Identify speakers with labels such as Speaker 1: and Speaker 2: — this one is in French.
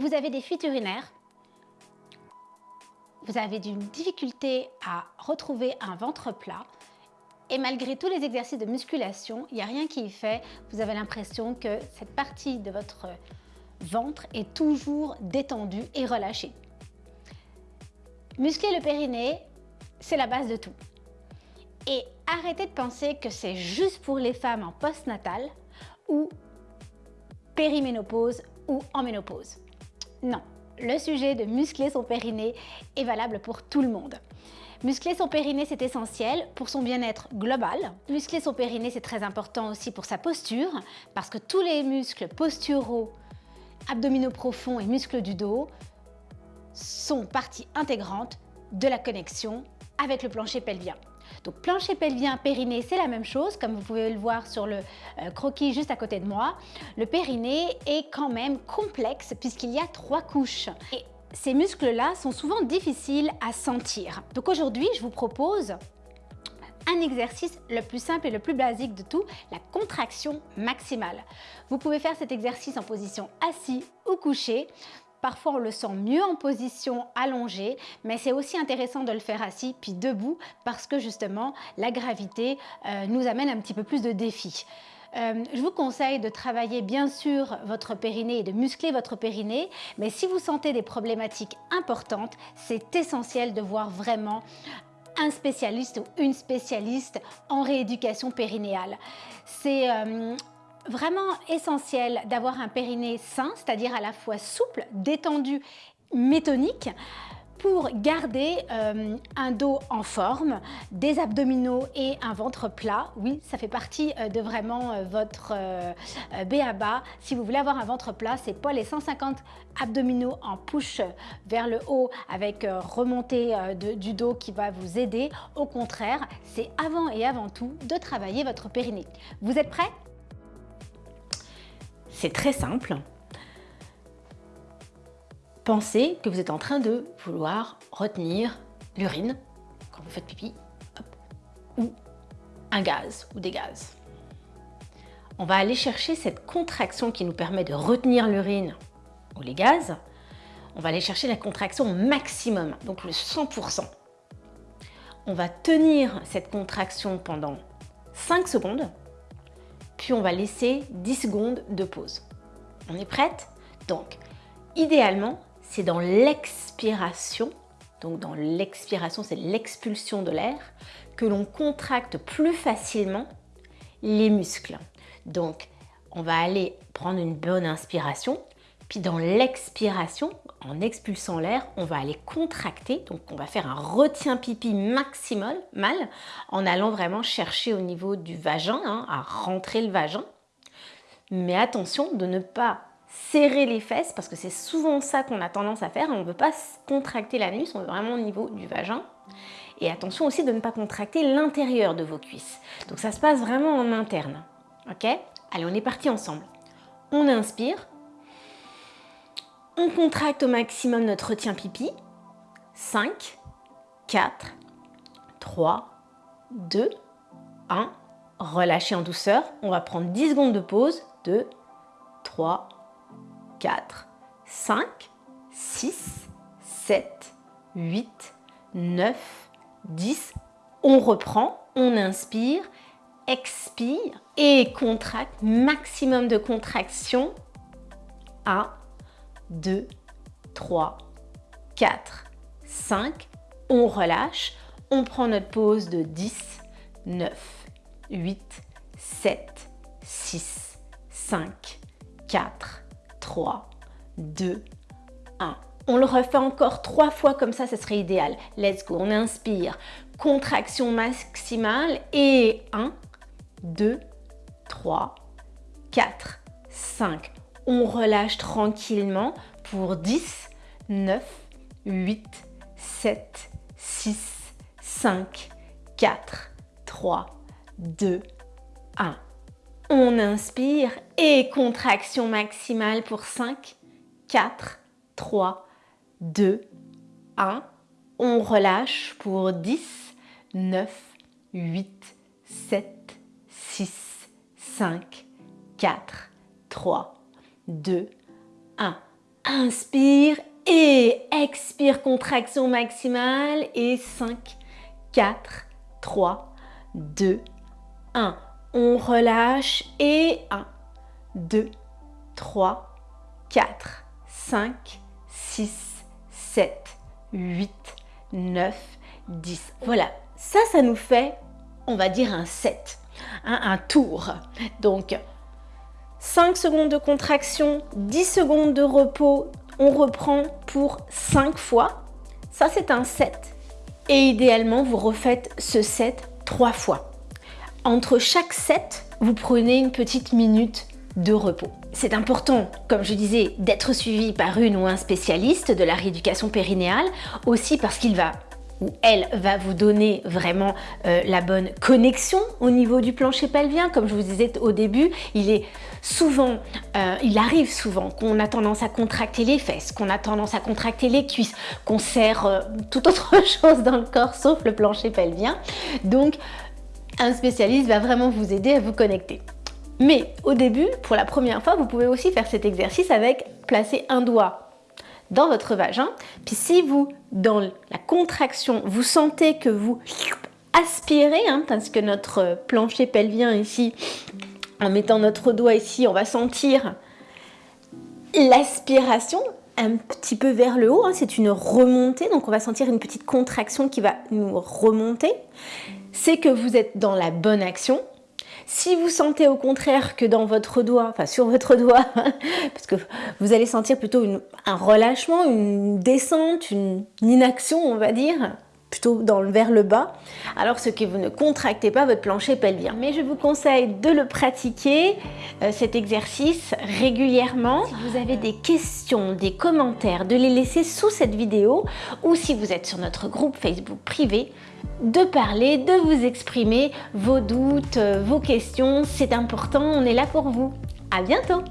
Speaker 1: vous avez des fuites urinaires, vous avez une difficulté à retrouver un ventre plat, et malgré tous les exercices de musculation, il n'y a rien qui y fait. Vous avez l'impression que cette partie de votre ventre est toujours détendue et relâchée. Muscler le périnée, c'est la base de tout. Et arrêtez de penser que c'est juste pour les femmes en postnatal ou périménopause ou en ménopause. Non, le sujet de muscler son périnée est valable pour tout le monde. Muscler son périnée, c'est essentiel pour son bien-être global. Muscler son périnée, c'est très important aussi pour sa posture, parce que tous les muscles posturaux, abdominaux profonds et muscles du dos sont partie intégrante de la connexion avec le plancher pelvien. Donc plancher pelvien, périnée, c'est la même chose, comme vous pouvez le voir sur le euh, croquis juste à côté de moi. Le périnée est quand même complexe puisqu'il y a trois couches. Et ces muscles-là sont souvent difficiles à sentir. Donc aujourd'hui, je vous propose un exercice le plus simple et le plus basique de tout, la contraction maximale. Vous pouvez faire cet exercice en position assis ou couché. Parfois, on le sent mieux en position allongée, mais c'est aussi intéressant de le faire assis puis debout parce que justement, la gravité euh, nous amène un petit peu plus de défis. Euh, je vous conseille de travailler bien sûr votre périnée et de muscler votre périnée, mais si vous sentez des problématiques importantes, c'est essentiel de voir vraiment un spécialiste ou une spécialiste en rééducation périnéale. C'est euh, vraiment essentiel d'avoir un périnée sain, c'est-à-dire à la fois souple, détendu, métonique, pour garder euh, un dos en forme, des abdominaux et un ventre plat. Oui, ça fait partie euh, de vraiment euh, votre BABA. Si vous voulez avoir un ventre plat, c'est pas les 150 abdominaux en push vers le haut avec remontée du dos qui va vous aider. Au contraire, c'est avant et avant tout de travailler votre périnée. Vous êtes prêts? C'est très simple pensez que vous êtes en train de vouloir retenir l'urine quand vous faites pipi, ou un gaz ou des gaz. On va aller chercher cette contraction qui nous permet de retenir l'urine ou les gaz. On va aller chercher la contraction maximum, donc le 100%. On va tenir cette contraction pendant 5 secondes, puis on va laisser 10 secondes de pause. On est prête Donc, idéalement, c'est dans l'expiration, donc dans l'expiration, c'est l'expulsion de l'air, que l'on contracte plus facilement les muscles. Donc, on va aller prendre une bonne inspiration, puis dans l'expiration, en expulsant l'air, on va aller contracter, donc on va faire un retien pipi maximal, mal, en allant vraiment chercher au niveau du vagin, hein, à rentrer le vagin. Mais attention de ne pas serrer les fesses parce que c'est souvent ça qu'on a tendance à faire. On ne veut pas contracter l'anus, on veut vraiment au niveau du vagin. Et attention aussi de ne pas contracter l'intérieur de vos cuisses. Donc ça se passe vraiment en interne. Ok? Allez, on est parti ensemble. On inspire. On contracte au maximum notre retien pipi. 5, 4, 3, 2, 1. Relâchez en douceur. On va prendre 10 secondes de pause. 2, 3, 4, 5, 6, 7, 8, 9, 10. On reprend, on inspire, expire et contracte, maximum de contraction. 1, 2, 3, 4, 5. On relâche, on prend notre pause de 10, 9, 8, 7, 6, 5, 4, 3, 2, 1. On le refait encore trois fois comme ça, ce serait idéal. Let's go, on inspire, contraction maximale et 1, 2, 3, 4, 5. On relâche tranquillement pour 10, 9, 8, 7, 6, 5, 4, 3, 2, 1. On inspire et contraction maximale pour 5, 4, 3, 2, 1. On relâche pour 10, 9, 8, 7, 6, 5, 4, 3, 2, 1. inspire et expire, contraction maximale et 5, 4, 3, 2, 1. On relâche et 1, 2, 3, 4, 5, 6, 7, 8, 9, 10. Voilà, ça, ça nous fait, on va dire un 7, hein, un tour. Donc, 5 secondes de contraction, 10 secondes de repos, on reprend pour 5 fois. Ça, c'est un 7. Et idéalement, vous refaites ce 7 3 fois. Entre chaque 7, vous prenez une petite minute de repos. C'est important, comme je disais, d'être suivi par une ou un spécialiste de la rééducation périnéale, aussi parce qu'il va elle va vous donner vraiment euh, la bonne connexion au niveau du plancher pelvien. Comme je vous disais au début, il est souvent, euh, il arrive souvent qu'on a tendance à contracter les fesses, qu'on a tendance à contracter les cuisses, qu'on serre euh, toute autre chose dans le corps sauf le plancher pelvien. Donc, un spécialiste va vraiment vous aider à vous connecter. Mais au début, pour la première fois, vous pouvez aussi faire cet exercice avec placer un doigt dans votre vagin. Puis si vous, dans la contraction, vous sentez que vous aspirez, hein, parce que notre plancher pelvien ici, en mettant notre doigt ici, on va sentir l'aspiration un petit peu vers le haut, hein. c'est une remontée, donc on va sentir une petite contraction qui va nous remonter. C'est que vous êtes dans la bonne action, si vous sentez au contraire que dans votre doigt, enfin sur votre doigt, parce que vous allez sentir plutôt un relâchement, une descente, une inaction on va dire, plutôt dans, vers le bas, alors ce que vous ne contractez pas votre plancher pelvien. Mais je vous conseille de le pratiquer, euh, cet exercice, régulièrement. Si vous avez des questions, des commentaires, de les laisser sous cette vidéo ou si vous êtes sur notre groupe Facebook privé, de parler, de vous exprimer vos doutes, euh, vos questions. C'est important, on est là pour vous. À bientôt